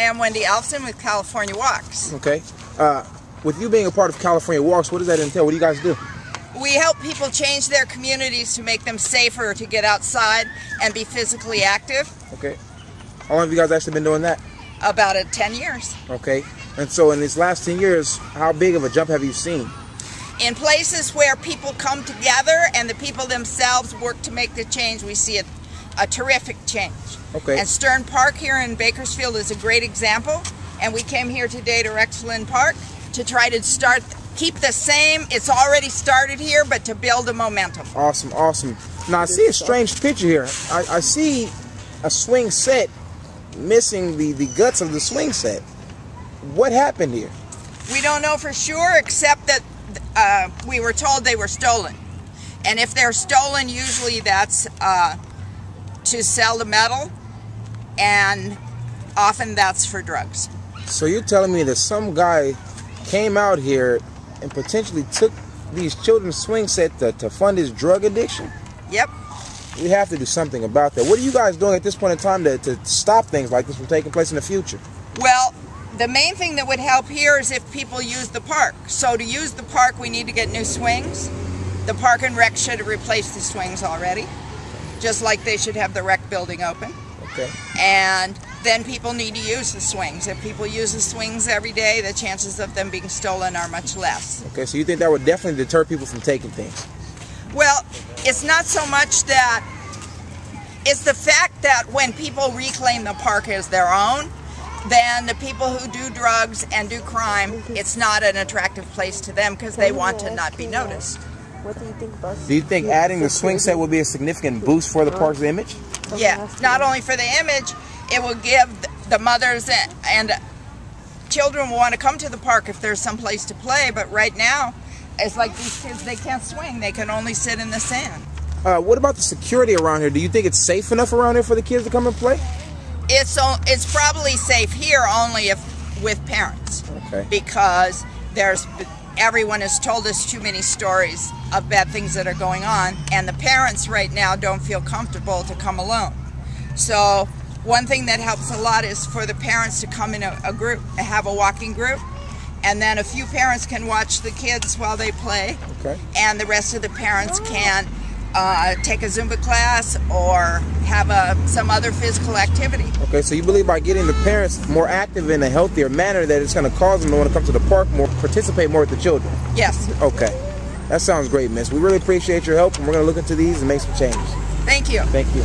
Hi, I'm Wendy Alfsen with California Walks. Okay. Uh, with you being a part of California Walks, what does that entail? What do you guys do? We help people change their communities to make them safer to get outside and be physically active. Okay. How long have you guys actually been doing that? About a 10 years. Okay. And so in these last 10 years, how big of a jump have you seen? In places where people come together and the people themselves work to make the change, we see a, a terrific change. Okay. And Stiern Park here in Bakersfield is a great example. And we came here today to Rexland Park to try to start, keep the same, it's already started here, but to build a momentum. Awesome, awesome. Now I see a strange picture here. I, I see a swing set missing the, the guts of the swing set. What happened here? We don't know for sure, except that uh, we were told they were stolen. And if they're stolen, usually that's uh, to sell the metal, and often that's for drugs. So you're telling me that some guy came out here and potentially took these children's swing set to, to fund his drug addiction? Yep. We have to do something about that. What are you guys doing at this point in time to, to stop things like this from taking place in the future? Well, the main thing that would help here is if people use the park. So to use the park, we need to get new swings. The park and rec should have replaced the swings already, just like they should have the rec building open. Okay. And then people need to use the swings. If people use the swings every day, the chances of them being stolen are much less. Okay, so you think that would definitely deter people from taking things? Well, it's not so much that, it's the fact that when people reclaim the park as their own, then the people who do drugs and do crime, it's not an attractive place to them because they want to not be noticed. What do you think about Do you think adding the swing set will be a significant boost for the park's image? Yeah, not only for the image, it will give the mothers and, and children will want to come to the park if there's some place to play, but right now, it's like these kids, they can't swing, they can only sit in the sand. Uh, what about the security around here? Do you think it's safe enough around here for the kids to come and play? It's, it's probably safe here only if with parents. Okay. because there's everyone has told us too many stories of bad things that are going on and the parents right now don't feel comfortable to come alone so one thing that helps a lot is for the parents to come in a, a group have a walking group and then a few parents can watch the kids while they play Okay. and the rest of the parents oh. can uh, take a zumba class or have a, some other physical activity Okay, so you believe by getting the parents more active in a healthier manner that it's going to cause them to want to come to the park more, participate more with the children? yes Okay. That sounds great, miss. We really appreciate your help, and we're going to look into these and make some changes. thank you Thank you.